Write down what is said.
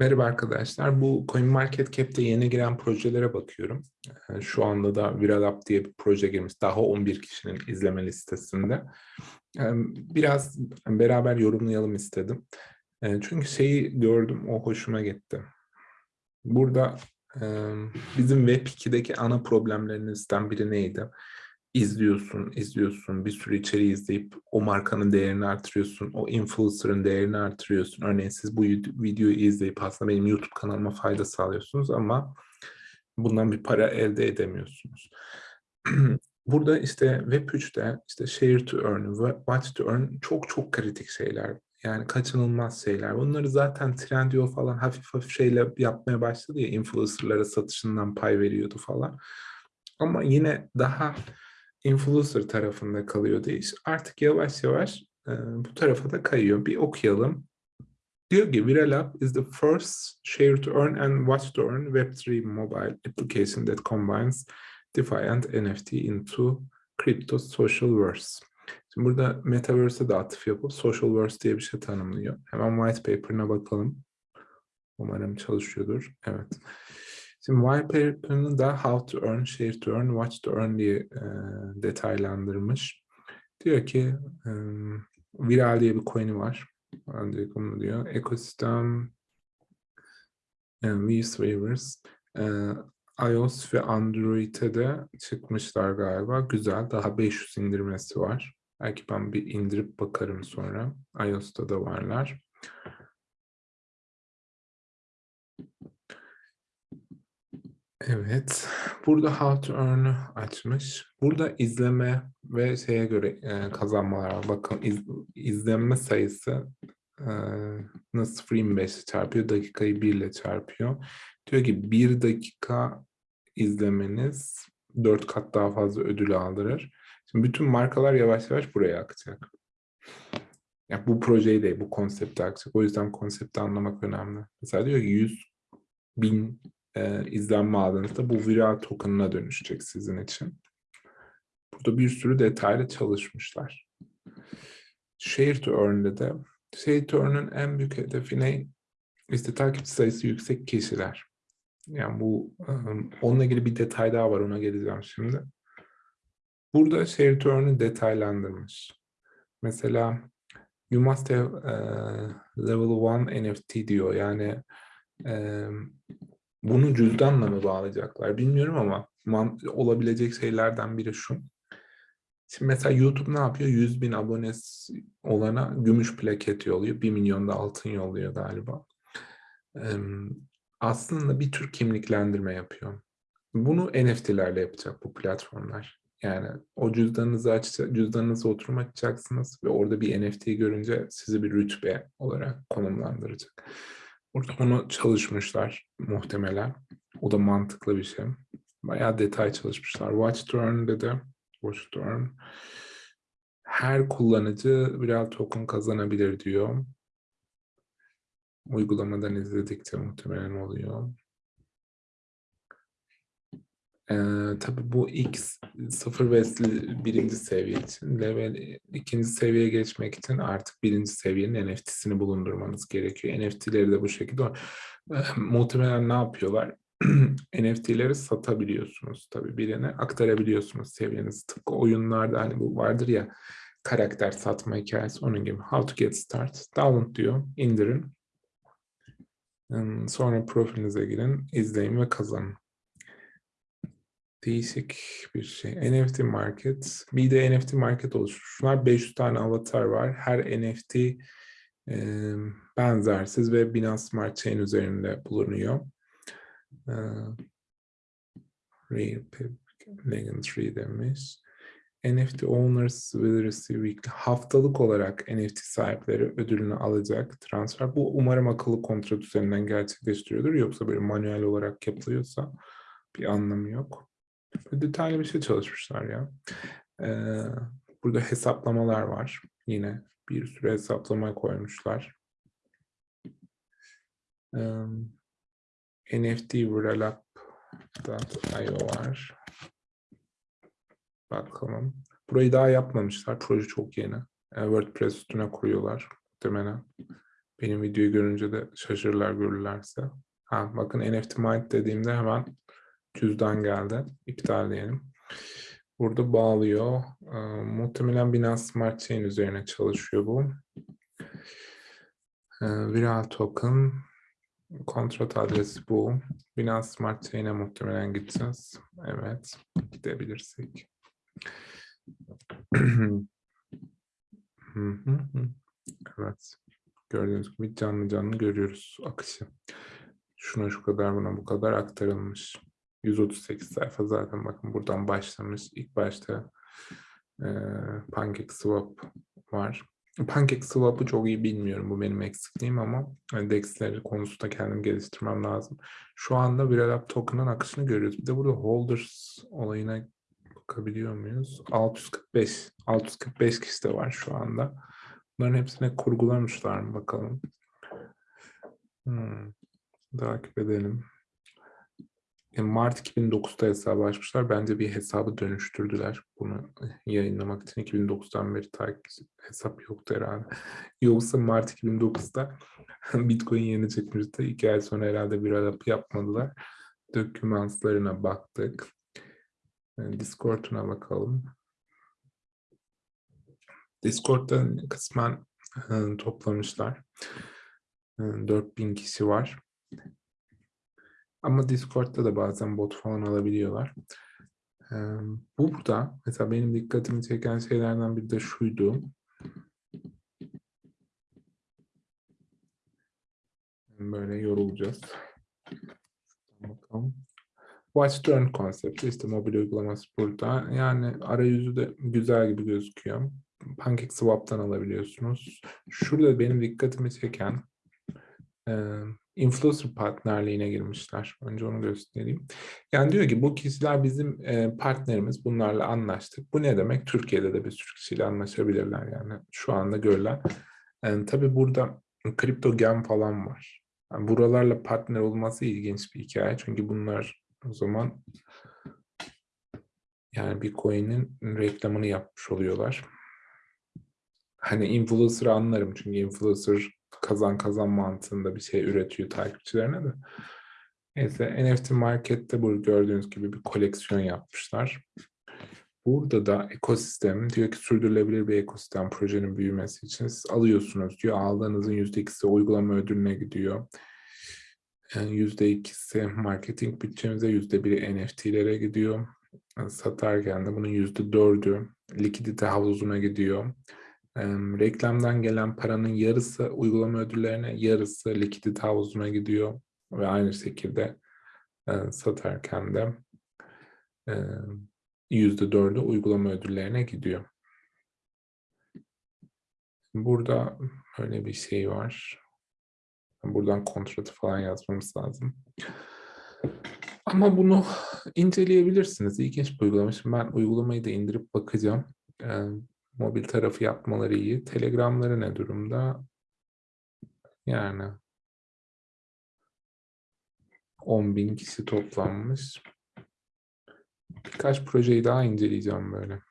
Merhaba arkadaşlar. Bu CoinMarketCap'te yeni giren projelere bakıyorum. Ee, Şu anda da Viral diye bir proje girmiş. Daha 11 kişinin izleme listesinde. Ee, Biraz beraber yorumlayalım istedim. Ee, Çünkü şeyi gördüm, o hoşuma gitti. Burada bizim Web2'deki ana problemlerinizden biri neydi? İzliyorsun, izliyorsun, bir sürü içeriği izleyip o markanın değerini artırıyorsun, o influencer'ın değerini artırıyorsun. Örneğin siz bu videoyu izleyip aslında benim YouTube kanalıma fayda sağlıyorsunuz ama bundan bir para elde edemiyorsunuz. Burada işte Web3'te işte share to earn, watch to earn çok çok kritik şeyler. Yani kaçınılmaz şeyler. Bunları zaten Trendyol falan hafif hafif şeyle yapmaya başladı ya influencerlara satışından pay veriyordu falan. Ama yine daha influencer tarafında kalıyordu iş. Artık yavaş yavaş e, bu tarafa da kayıyor. Bir okuyalım. Diyor ki Viral App is the first share to earn and watch to earn Web3 mobile application that combines DeFi and NFT into crypto social verse. Şimdi burada Metaverse'e de atıf yapıp social verse diye bir şey tanımlıyor. Hemen white paper'ına bakalım. Umarım çalışıyordur. Evet. Şimdi white paper'ını da how to earn, share to earn, watch to earn diye e, detaylandırmış. Diyor ki e, viral diye bir coin'i var. Diyor. Ekosistem Weaves e, iOS ve Android'e de çıkmışlar galiba. Güzel. Daha 500 indirmesi var. Belki ben bir indirip bakarım sonra. iOS'ta da varlar. Evet. Burada How to Earn'ü açmış. Burada izleme ve şeye göre e, kazanmalar var. Bakın iz, izlenme sayısı e, nasıl 0.25 çarpıyor? Dakikayı 1 ile çarpıyor. Diyor ki 1 dakika izlemeniz 4 kat daha fazla ödül aldırır. Şimdi bütün markalar yavaş yavaş buraya akacak. Ya bu projeyi de, bu konsepti akacak. O yüzden konsepti anlamak önemli. Mesela diyor ki 100 bin e, izlenme aldığınızda bu viral token'ına dönüşecek sizin için. Burada bir sürü detaylı çalışmışlar. Share to Earn'de de Share to Earn'ın en büyük hedefi ne? İşte takipçi sayısı yüksek kişiler. Yani bu onunla ilgili bir detay daha var ona geleceğim şimdi. Burada Share to Earn'ı detaylandırmış. Mesela you must have uh, level 1 NFT diyor. Yani um, bunu cüzdanla mı bağlayacaklar bilmiyorum ama olabilecek şeylerden biri şu. Şimdi mesela YouTube ne yapıyor? 100 bin abonesi olana gümüş plaket yolluyor. 1 milyon da altın yolluyor galiba. Aslında bir tür kimliklendirme yapıyor. Bunu NFT'lerle yapacak bu platformlar. Yani o cüzdanınızı açacak, cüzdanınıza oturum açacaksınız ve orada bir NFT görünce sizi bir rütbe olarak konumlandıracak. Burada onu çalışmışlar muhtemelen. O da mantıklı bir şey. Bayağı detay çalışmışlar. Watch Turn'de de Watch Turn her kullanıcı birer token kazanabilir diyor. Uygulamadan izledikçe muhtemelen oluyor. Ee, tabii bu X sıfır ve birinci seviye için, level ikinci seviyeye geçmek için artık birinci seviyenin NFT'sini bulundurmanız gerekiyor. NFT'leri de bu şekilde e, muhtemelen ne yapıyorlar? NFT'leri satabiliyorsunuz tabii birine aktarabiliyorsunuz seviyenizi. Tıpkı oyunlarda hani bu vardır ya karakter satma hikayesi onun gibi. How to get start. Download diyor. indirin. Sonra profilinize girin, izleyin ve kazanın değişik bir şey. NFT market. Bir de NFT market oluşturmuşlar. 500 tane avatar var. Her NFT e, benzersiz ve Binance Smart Chain üzerinde bulunuyor. E, Rare Legendary demiş. NFT owners will receive weekly. Haftalık olarak NFT sahipleri ödülünü alacak transfer. Bu umarım akıllı kontrat üzerinden gerçekleştiriyordur. Yoksa böyle manuel olarak yapılıyorsa bir anlamı yok. Detaylı bir şey çalışmışlar ya. Ee, burada hesaplamalar var. Yine bir sürü hesaplama koymuşlar. Ee, NFT Vrelap.io var. Bakalım. Burayı daha yapmamışlar. Proje çok yeni. Ee, WordPress üstüne koyuyorlar. Muhtemelen. benim videoyu görünce de şaşırırlar görürlerse. Ha, bakın NFT Mind dediğimde hemen cüzdan geldi. İptal diyelim. Burada bağlıyor. Ee, muhtemelen Binance Smart Chain üzerine çalışıyor bu. Ee, viral token. Kontrat adresi bu. Binance Smart Chain'e muhtemelen gideceğiz. Evet. Gidebilirsek. Evet. Gördüğünüz gibi canlı canlı görüyoruz akışı. Şuna şu kadar buna bu kadar aktarılmış. 138 sayfa zaten bakın buradan başlamış. İlk başta e, PancakeSwap var. PancakeSwap'ı çok iyi bilmiyorum. Bu benim eksikliğim ama hani DEX'leri konusunda kendim geliştirmem lazım. Şu anda Viralab token'ın akışını görüyoruz. Bir de burada holders olayına bakabiliyor muyuz? 645. 645 kişi de var şu anda. Bunların hepsine kurgulamışlar mı bakalım. Hmm. Takip edelim. Mart 2009'da hesabı açmışlar. Bence bir hesabı dönüştürdüler. Bunu yayınlamak için 2009'dan beri takip hesap yoktu herhalde. Yoksa Mart 2009'da Bitcoin yeni çıkmıştı. İki ay sonra herhalde bir alıp yapmadılar. Dokümanslarına baktık. E, Discord'una bakalım. Discord'da kısmen e, toplamışlar. 4000 kişi var. Ama Discord'da da bazen bot falan alabiliyorlar. Ee, burada mesela benim dikkatimi çeken şeylerden biri de şuydu. Böyle yorulacağız. Bakalım. Watch Turn konsepti işte mobil uygulaması burada. Yani arayüzü de güzel gibi gözüküyor. PancakeSwap'tan alabiliyorsunuz. Şurada benim dikkatimi çeken influencer partnerliğine girmişler. Önce onu göstereyim. Yani diyor ki bu kişiler bizim e, partnerimiz. Bunlarla anlaştık. Bu ne demek? Türkiye'de de bir sürü kişiyle anlaşabilirler yani. Şu anda görülen. Yani, tabii burada kripto gem falan var. Yani buralarla partner olması ilginç bir hikaye. Çünkü bunlar o zaman yani bir coin'in reklamını yapmış oluyorlar. Hani influencer'ı anlarım çünkü influencer kazan kazan mantığında bir şey üretiyor takipçilerine de. Neyse NFT Market'te bu gördüğünüz gibi bir koleksiyon yapmışlar. Burada da ekosistem diyor ki sürdürülebilir bir ekosistem projenin büyümesi için siz alıyorsunuz diyor. Aldığınızın yüzde ikisi uygulama ödülüne gidiyor. Yüzde ikisi marketing bütçemize, yüzde biri NFT'lere gidiyor. Satarken de bunun yüzde dördü likidite havuzuna gidiyor reklamdan gelen paranın yarısı uygulama ödüllerine, yarısı likidite havuzuna gidiyor ve aynı şekilde e, satarken de yüzde dördü uygulama ödüllerine gidiyor. Burada öyle bir şey var. Buradan kontratı falan yazmamız lazım. Ama bunu inceleyebilirsiniz. İlginç bir uygulama. Şimdi ben uygulamayı da indirip bakacağım. Mobil tarafı yapmaları iyi. Telegramları ne durumda? Yani 10 bin kişi toplanmış. Birkaç projeyi daha inceleyeceğim böyle.